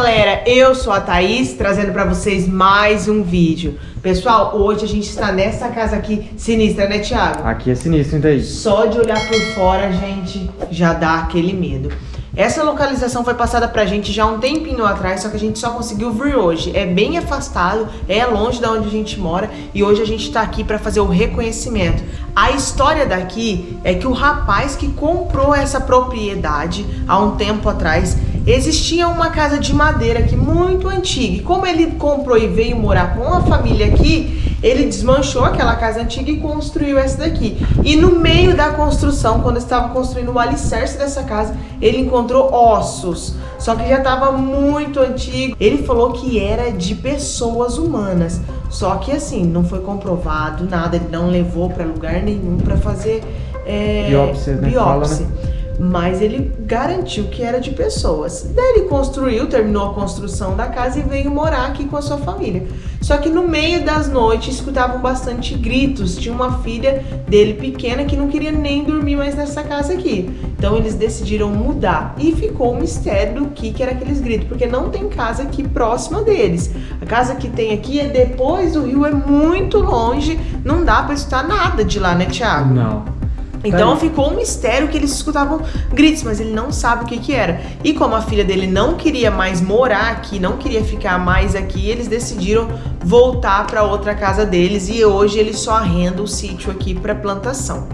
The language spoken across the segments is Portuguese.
Galera, eu sou a Thaís, trazendo pra vocês mais um vídeo. Pessoal, hoje a gente está nessa casa aqui sinistra, né Thiago? Aqui é sinistro, hein, Thaís? Só de olhar por fora, gente, já dá aquele medo. Essa localização foi passada pra gente já um tempinho atrás, só que a gente só conseguiu vir hoje. É bem afastado, é longe da onde a gente mora e hoje a gente tá aqui pra fazer o reconhecimento. A história daqui é que o rapaz que comprou essa propriedade há um tempo atrás, existia uma casa de madeira aqui muito antiga. E como ele comprou e veio morar com a família aqui, ele desmanchou aquela casa antiga e construiu essa daqui. E no meio da construção, quando estava construindo o alicerce dessa casa, ele encontrou ossos. Só que já estava muito antigo. Ele falou que era de pessoas humanas. Só que assim, não foi comprovado nada, ele não levou para lugar nenhum para fazer é, biópsia, né? biópsia. Fala, né? Mas ele garantiu que era de pessoas. Daí ele construiu, terminou a construção da casa e veio morar aqui com a sua família. Só que no meio das noites escutavam bastante gritos. Tinha uma filha dele pequena que não queria nem dormir mais nessa casa aqui. Então eles decidiram mudar e ficou um mistério do que, que era aqueles gritos, porque não tem casa aqui próxima deles. A casa que tem aqui é depois do rio, é muito longe, não dá para escutar nada de lá, né, Thiago? Não. Então ficou um mistério que eles escutavam gritos, mas ele não sabe o que que era. E como a filha dele não queria mais morar aqui, não queria ficar mais aqui, eles decidiram voltar para outra casa deles e hoje eles só arrendam o sítio aqui para plantação.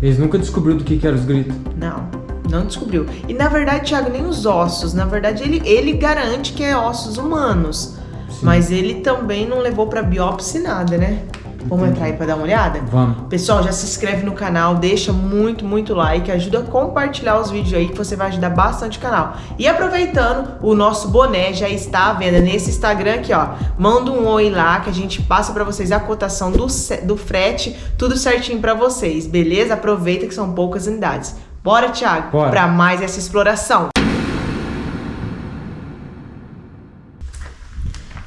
Eles nunca descobriram do que que eram os gritos? Não, não descobriu. E na verdade, Thiago, nem os ossos. Na verdade, ele, ele garante que é ossos humanos. Sim. Mas ele também não levou para biópsia nada, né? Vamos entrar aí para dar uma olhada? Vamos. Pessoal, já se inscreve no canal, deixa muito, muito like, ajuda a compartilhar os vídeos aí que você vai ajudar bastante o canal. E aproveitando, o nosso boné já está à venda nesse Instagram aqui, ó. Manda um oi lá que a gente passa para vocês a cotação do, do frete, tudo certinho para vocês, beleza? Aproveita que são poucas unidades. Bora, Thiago, para mais essa exploração.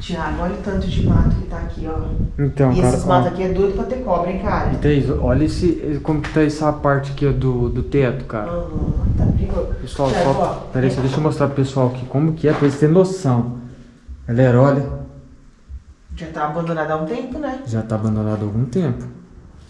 Tiago, olha o tanto de mato que tá aqui, ó. Então, e cara, esses matos aqui é doido pra ter cobra, hein, cara? E Thaís, olha esse, como que tá essa parte aqui do, do teto, cara. Uhum, tá perigoso. Pessoal, Tiago, só, peraí, só deixa eu mostrar pro pessoal aqui como que é, pra eles terem noção. Galera, olha. Já tá abandonado há um tempo, né? Já tá abandonado há algum tempo.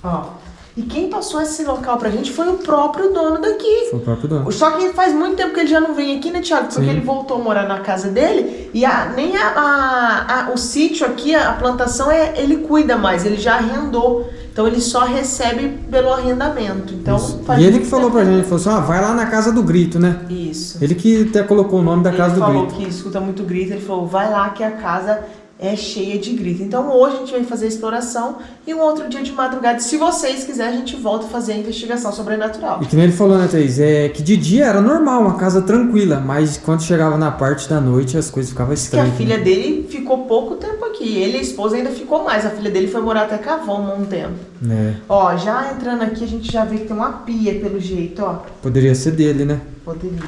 Ó, e quem passou esse local pra gente foi o próprio dono daqui. Foi o próprio dono. Só que faz muito tempo que ele já não vem aqui, né, Thiago? Porque Sim. ele voltou a morar na casa dele e a, nem a, a, a, o sítio aqui, a plantação, é, ele cuida mais, ele já arrendou. Então ele só recebe pelo arrendamento. Então, e ele que falou pra gente, ele falou assim, ah, vai lá na casa do grito, né? Isso. Ele que até colocou o nome da ele casa do grito. Ele falou que escuta muito grito, ele falou, vai lá que a casa é cheia de grito. Então hoje a gente vai fazer a exploração e um outro dia de madrugada, se vocês quiserem, a gente volta a fazer a investigação sobrenatural. E que nem ele falou, né, Thaís? É que de dia era normal, uma casa tranquila, mas quando chegava na parte da noite as coisas ficavam estranhas. Que a filha dele ficou pouco tempo aqui, ele e a esposa ainda ficou mais, a filha dele foi morar até Cavão um tempo. É. Ó, já entrando aqui a gente já vê que tem uma pia pelo jeito, ó. Poderia ser dele, né? Poderia.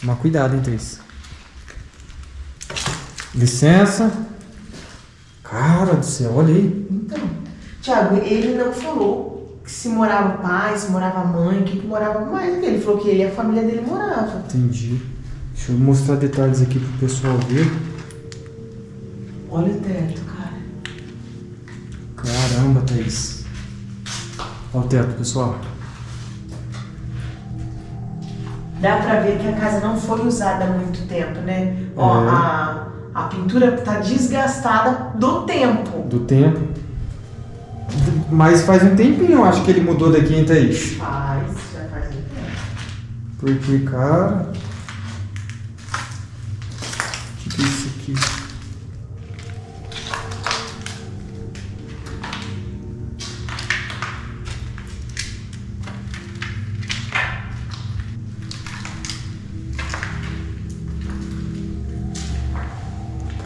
Toma cuidado, hein, Thaís? Licença. Cara do céu, olha aí. Então, Tiago, ele não falou se morava pai, se morava mãe, que, que morava mais. Ele falou que ele e a família dele morava. Entendi. Deixa eu mostrar detalhes aqui pro pessoal ver. Olha o teto, cara. Caramba, Thaís. Olha o teto, pessoal. Dá pra ver que a casa não foi usada há muito tempo, né? É. Ó, a a pintura está desgastada do tempo. Do tempo. Mas faz um tempinho, eu acho que ele mudou daqui, hein, Thaís? Faz, já faz um tempo. Porque, cara...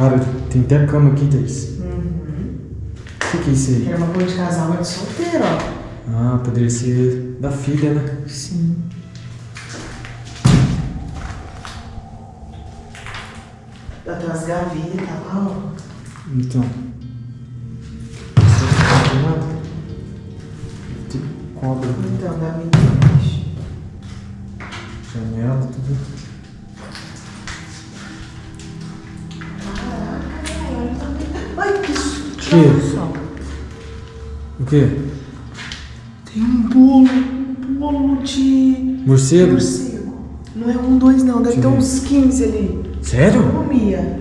Cara, tem até cama aqui, Thaís. Uhum. O que, que é isso aí? É uma cor de casal, mas de solteiro, ó. Ah, poderia ser da filha, né? Sim. Tem umas gavetas lá, ó. Então. Tem cobra. Então, gaveta embaixo. Janela, tudo. Que? o quê? Tem um bolo, um bolo de Morcego? morcego. Não é um, dois não, deve Deixa ter eu ver. uns 15 ali. Sério? Comia.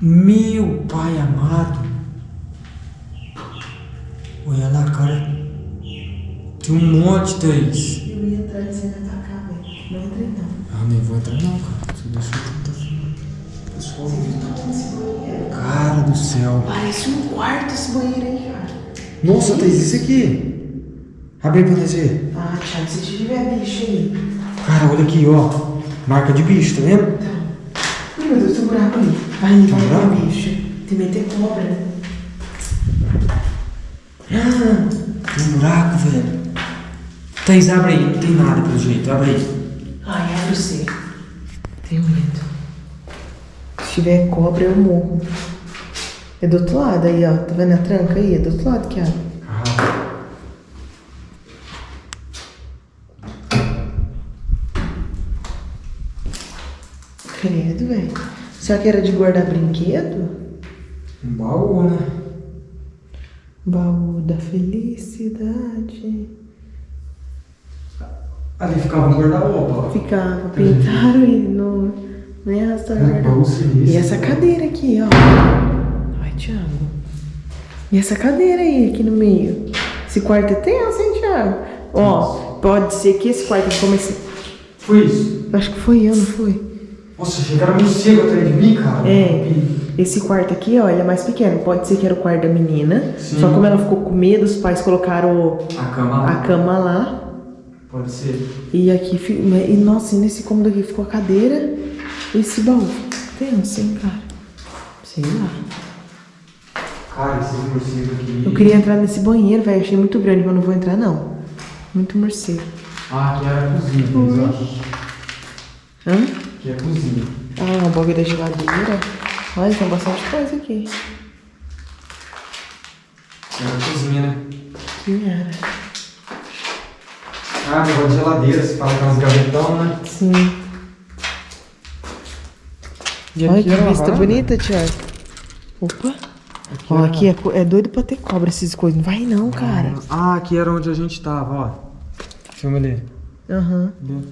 Meu pai amado. Olha lá, cara. Tem um monte, Thaís. Eu ia entrar e você ia atacar, velho. Não entrei não. Ah, nem vou entrar não, cara. Você deixou. Pessoal, cara do céu. Parece um quarto esse banheiro aí, cara. Nossa, Thaís, isso aqui. Abre aí pra nós ver. Ah, Thiago, se tiver bicho aí. Cara, olha aqui, ó. Marca de bicho, tá vendo? Ai, meu Deus, tem um buraco ali. Vai, vai, Tem um vai, bicho. Tem meter cobra, né? Ah, tem um buraco, velho. Thaís, abre aí. Não tem nada pelo jeito. Abre aí. Ai, abre você. Tenho medo. Se tiver cobra, eu morro. É do outro lado aí, ó. Tá vendo a tranca aí? É do outro lado que abre. Ah, Credo, velho. Será que era de guardar brinquedo? um baú, né? Baú da felicidade. Ali ficava um guarda-roupa, ó. Ficava, pintaram e não, nem arrastaram É. E essa cadeira aqui, ó. Ai, Thiago. E essa cadeira aí, aqui no meio. Esse quarto é tenso, hein, Thiago? Ó, pode ser que esse quarto comece. Foi isso. Acho que foi eu, não foi? Nossa, chegaram morcego atrás de mim, cara. É. Esse quarto aqui, ó, ele é mais pequeno. Pode ser que era o quarto da menina. Sim. Só como ela ficou com medo, os pais colocaram A cama lá. a cama lá. Pode ser. E aqui, e nossa, e nesse cômodo aqui ficou a cadeira esse baú. Tenso, hein, cara? Sei lá. Cara, esses morcegos aqui. Eu queria entrar nesse banheiro, velho. Achei muito grande, mas não vou entrar, não. Muito morcego. Ah, aqui era a cozinha, Thaís, ó. Hã? Aqui é a cozinha. Ah, o bagulho da geladeira. Olha, tem bastante coisa aqui. Era a cozinha, né? Que era? Ah, negócio de geladeira, se fala com umas gavetão, né? Sim. E Olha aqui que a vista bonita, Thiago. Opa. Aqui Ó, era- aqui é, é doido pra ter cobra essas coisas. Não vai não, cara. Ah, aqui era onde a gente tava, ó. Filma ali. Aham. Ali.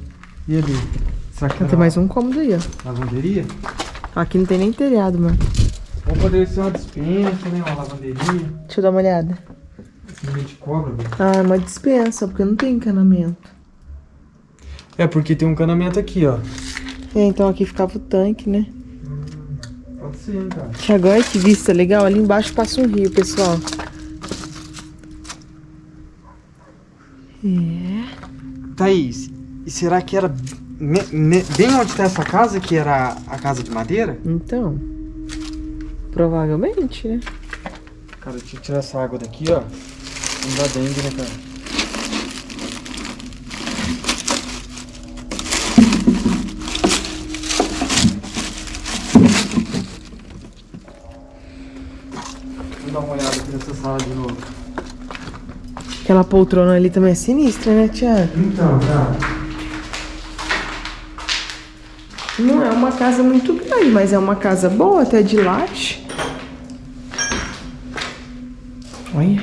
E ali? Será que Tem era mais um cômodo aí, ó. lavanderia? Aqui não tem nem telhado, mano. Ou poderia ser uma dispensa, né? Uma lavanderia. Deixa eu dar uma olhada. Esse de cobra, velho. Ah, é uma dispensa, porque não tem encanamento. É, porque tem um canamento aqui, ó. É, então aqui ficava o tanque, né? Hein, cara. Tiago, olha que vista legal. Ali embaixo passa um rio, pessoal. É. Thaís, e será que era me- me- bem onde tá essa casa, que era a casa de madeira? Então. Provavelmente, né? Cara, deixa eu tirar essa água daqui, ó. Não dá dengue, né, cara? Uma olhada aqui nessa sala de novo. Aquela poltrona ali também é sinistra, né, Tiago? Então, cara. Não é uma casa muito grande, mas é uma casa boa, até de laje. Olha.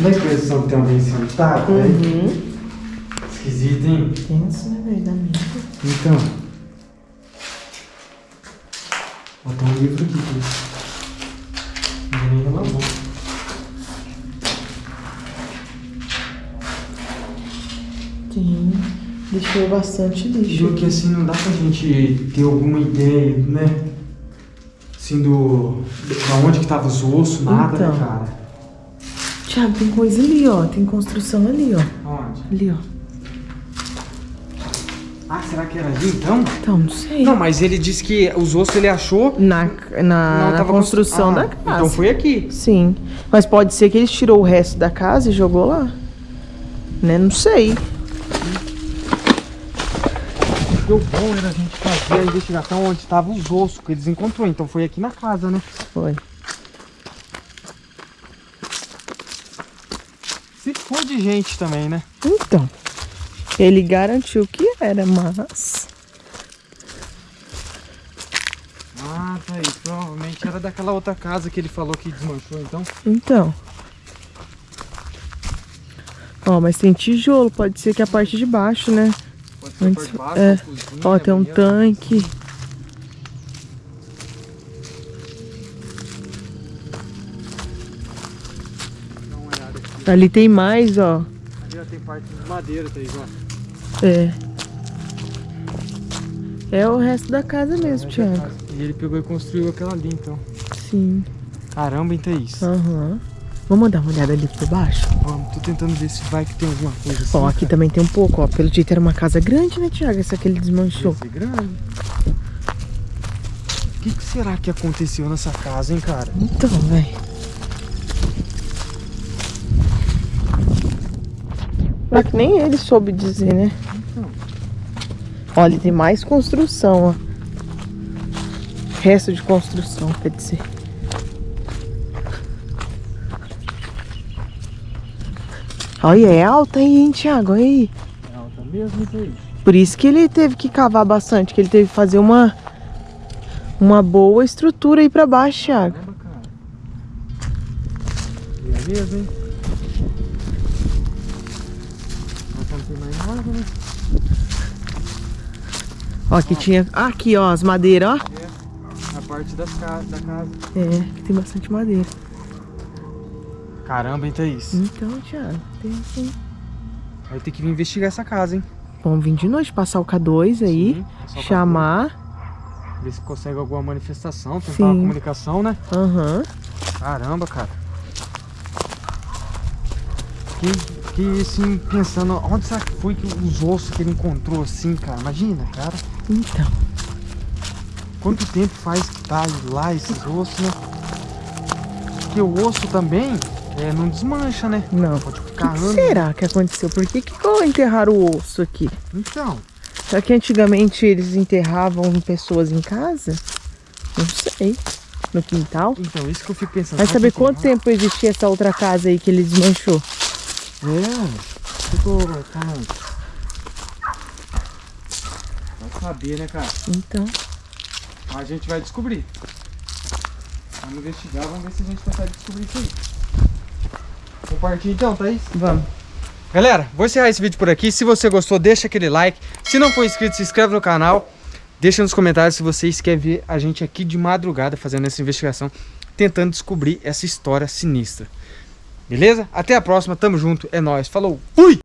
Não a impressão que tem alguém sentado, né? Uhum. Esquisito, hein? Tenso, né, velho? Da minha. Então. Ó, tem um livro aqui. Tá? Não nem lavou. Tem. Deixou bastante lixo. Porque assim não dá pra gente ter alguma ideia, né? Assim do. Da onde que tava os ossos, nada, Então. né, cara? Tiago, tem coisa ali, ó. Tem construção ali, ó. Onde? Ali, ó. Ah, será que era ali então? Então, não sei. Não, mas ele disse que os ossos ele achou. Na, na, na construção constru- da Ah, casa. Então foi aqui. Sim. Mas pode ser que ele tirou o resto da casa e jogou lá. Né? Não sei. Deu bom era a gente fazer a investigação onde estavam os ossos que eles encontrou. Então foi aqui na casa, né? Foi. Se for de gente também, né? Então. Ele garantiu que era, mas. Ah, Thaís, provavelmente era daquela outra casa que ele falou que desmanchou, então. Então. Ó, mas tem tijolo, pode ser que a parte de baixo, né? Antes- é. Ó, tem um tanque. Aqui. Ali tem mais, ó. Ali ó, tem parte de madeira, Thaís, ó. É. É o resto da casa mesmo, Thiago. E ele pegou e construiu aquela ali, então. Sim. Caramba, hein, Thaís? Aham. Vamos dar uma olhada ali por baixo? Vamos, tô tentando ver se vai que tem alguma coisa assim. Ó, aqui cara. também tem um pouco, ó. Pelo jeito era uma casa grande, né, Thiago? Essa que ele desmanchou. Ser grande. O que, que será que aconteceu nessa casa, hein, cara? Então, velho. Mas que nem ele soube dizer, né? Então. Olha, tem mais construção, ó. Resto de construção, quer dizer. Olha, é alta aí, hein, Thiago? Olha aí. É alta mesmo, Thaís? Por isso que ele teve que cavar bastante, que ele teve que fazer uma uma boa estrutura aí pra baixo, Thiago. Caramba, cara. Mesmo, hein? Nada, né? Ó, aqui tinha. Ah, aqui, ó, as madeiras, ó. É, a parte das ca da casa. É, aqui tem bastante madeira. Caramba, hein, Thaís? Então, Thiago, tem sim. Vai ter que vir investigar essa casa, hein? Vamos vir de noite, passar o K2 aí, Sim, chamar. Ver se consegue alguma manifestação, tentar Sim. uma comunicação, né? Aham. Caramba, cara. Que, que assim, pensando, onde será que foi que os ossos que ele encontrou assim, cara? Imagina, cara. Então. Quanto tempo faz que tá lá esses ossos, né? Porque o osso também é, não desmancha, né? Não. Pode que, ficar que será que aconteceu? Por que, que enterraram o osso aqui? Então, Será que antigamente eles enterravam pessoas em casa? Não sei. No quintal? então, isso que eu fico pensando. Vai saber quanto tempo existia essa outra casa aí que ele desmanchou. É, tô falando. Vai saber, né, cara? Então. A gente vai descobrir. Vamos investigar, vamos ver se a gente consegue descobrir isso aí. Vamos partir então, Thaís? Vamos. Galera, vou encerrar esse vídeo por aqui. Se você gostou, deixa aquele like. Se não for inscrito, se inscreve no canal. Deixa nos comentários se vocês querem ver a gente aqui de madrugada fazendo essa investigação, tentando descobrir essa história sinistra. Beleza? Até a próxima, tamo junto, é nóis. Falou, fui!